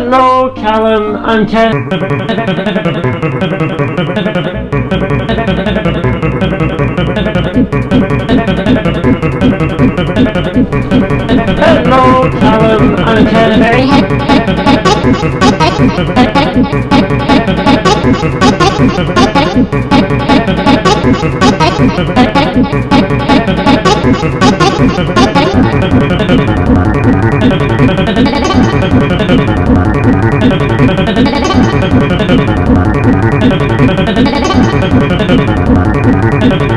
Hello, Callum Ken. Hello, Callum and Ken. Thank you.